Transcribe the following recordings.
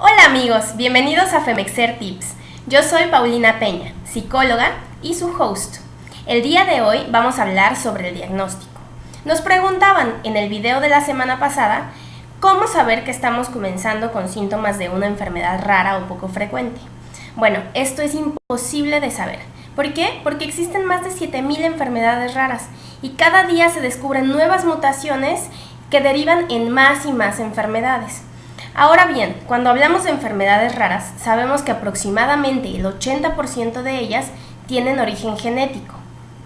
Hola amigos, bienvenidos a Femexer Tips. Yo soy Paulina Peña, psicóloga y su host. El día de hoy vamos a hablar sobre el diagnóstico. Nos preguntaban en el video de la semana pasada cómo saber que estamos comenzando con síntomas de una enfermedad rara o poco frecuente. Bueno, esto es imposible de saber. ¿Por qué? Porque existen más de 7.000 enfermedades raras y cada día se descubren nuevas mutaciones que derivan en más y más enfermedades. Ahora bien, cuando hablamos de enfermedades raras, sabemos que aproximadamente el 80% de ellas tienen origen genético.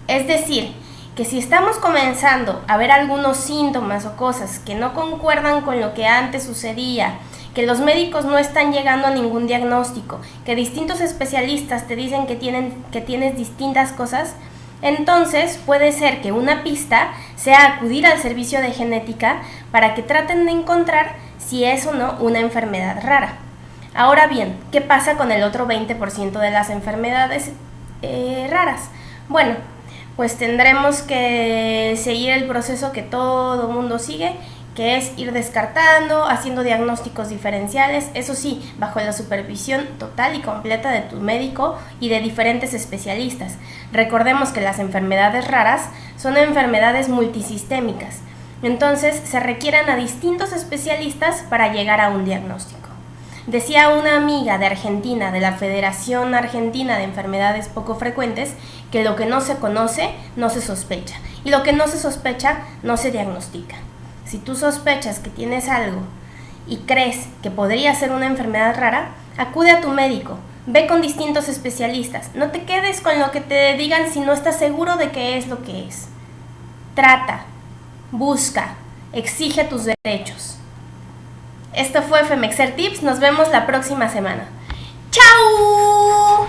Es decir, que si estamos comenzando a ver algunos síntomas o cosas que no concuerdan con lo que antes sucedía, que los médicos no están llegando a ningún diagnóstico, que distintos especialistas te dicen que, tienen, que tienes distintas cosas, entonces puede ser que una pista sea acudir al servicio de genética para que traten de encontrar si es o no una enfermedad rara. Ahora bien, ¿qué pasa con el otro 20% de las enfermedades eh, raras? Bueno, pues tendremos que seguir el proceso que todo mundo sigue, que es ir descartando, haciendo diagnósticos diferenciales, eso sí, bajo la supervisión total y completa de tu médico y de diferentes especialistas. Recordemos que las enfermedades raras son enfermedades multisistémicas, entonces se requieren a distintos especialistas para llegar a un diagnóstico. Decía una amiga de Argentina, de la Federación Argentina de Enfermedades Poco Frecuentes, que lo que no se conoce no se sospecha y lo que no se sospecha no se diagnostica. Si tú sospechas que tienes algo y crees que podría ser una enfermedad rara, acude a tu médico, ve con distintos especialistas, no te quedes con lo que te digan si no estás seguro de qué es lo que es. Trata, busca, exige tus derechos. Esto fue Femexer Tips, nos vemos la próxima semana. ¡Chao!